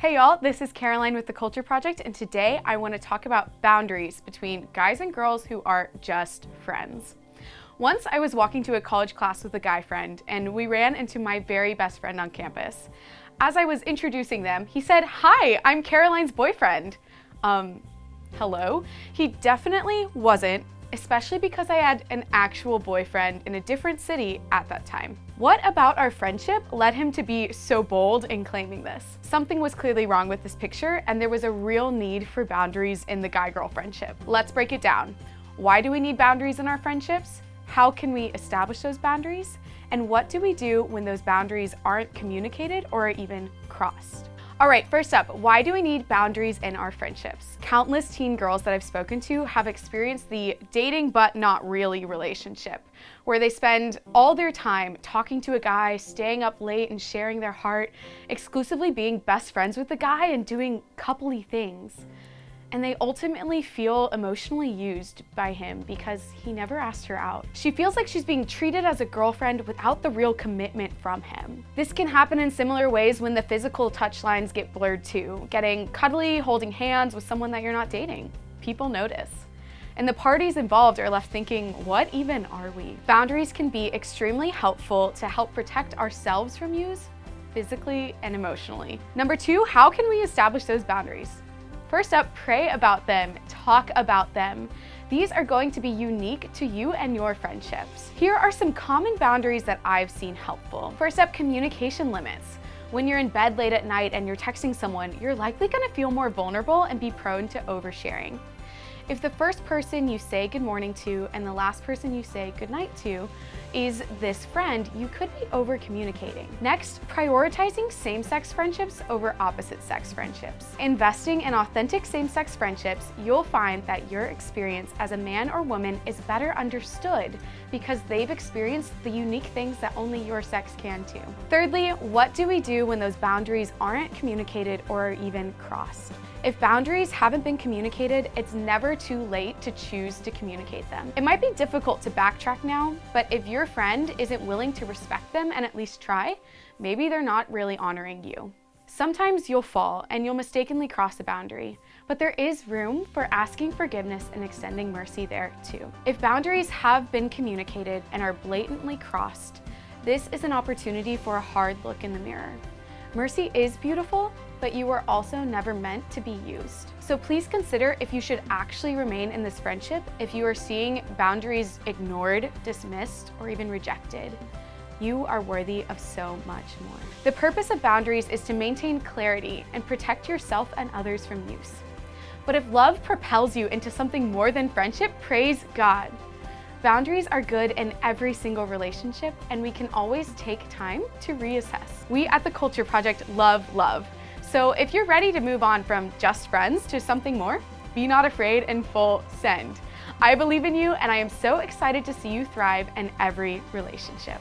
Hey y'all, this is Caroline with The Culture Project, and today I want to talk about boundaries between guys and girls who are just friends. Once I was walking to a college class with a guy friend, and we ran into my very best friend on campus. As I was introducing them, he said, Hi, I'm Caroline's boyfriend. Um, hello? He definitely wasn't, especially because I had an actual boyfriend in a different city at that time. What about our friendship led him to be so bold in claiming this? Something was clearly wrong with this picture and there was a real need for boundaries in the guy-girl friendship. Let's break it down. Why do we need boundaries in our friendships? How can we establish those boundaries? And what do we do when those boundaries aren't communicated or even crossed? All right, first up, why do we need boundaries in our friendships? Countless teen girls that I've spoken to have experienced the dating but not really relationship, where they spend all their time talking to a guy, staying up late and sharing their heart, exclusively being best friends with the guy and doing coupley things and they ultimately feel emotionally used by him because he never asked her out. She feels like she's being treated as a girlfriend without the real commitment from him. This can happen in similar ways when the physical touch lines get blurred too, getting cuddly, holding hands with someone that you're not dating. People notice. And the parties involved are left thinking, what even are we? Boundaries can be extremely helpful to help protect ourselves from use physically and emotionally. Number two, how can we establish those boundaries? First up, pray about them, talk about them. These are going to be unique to you and your friendships. Here are some common boundaries that I've seen helpful. First up, communication limits. When you're in bed late at night and you're texting someone, you're likely gonna feel more vulnerable and be prone to oversharing. If the first person you say good morning to and the last person you say good night to is this friend, you could be over communicating. Next, prioritizing same-sex friendships over opposite-sex friendships. Investing in authentic same-sex friendships, you'll find that your experience as a man or woman is better understood because they've experienced the unique things that only your sex can too. Thirdly, what do we do when those boundaries aren't communicated or even crossed? If boundaries haven't been communicated, it's never too late to choose to communicate them. It might be difficult to backtrack now, but if your friend isn't willing to respect them and at least try, maybe they're not really honoring you. Sometimes you'll fall and you'll mistakenly cross a boundary, but there is room for asking forgiveness and extending mercy there too. If boundaries have been communicated and are blatantly crossed, this is an opportunity for a hard look in the mirror. Mercy is beautiful, but you were also never meant to be used. So please consider if you should actually remain in this friendship if you are seeing boundaries ignored, dismissed, or even rejected. You are worthy of so much more. The purpose of boundaries is to maintain clarity and protect yourself and others from use. But if love propels you into something more than friendship, praise God. Boundaries are good in every single relationship and we can always take time to reassess. We at The Culture Project love love. So if you're ready to move on from just friends to something more, be not afraid and full send. I believe in you and I am so excited to see you thrive in every relationship.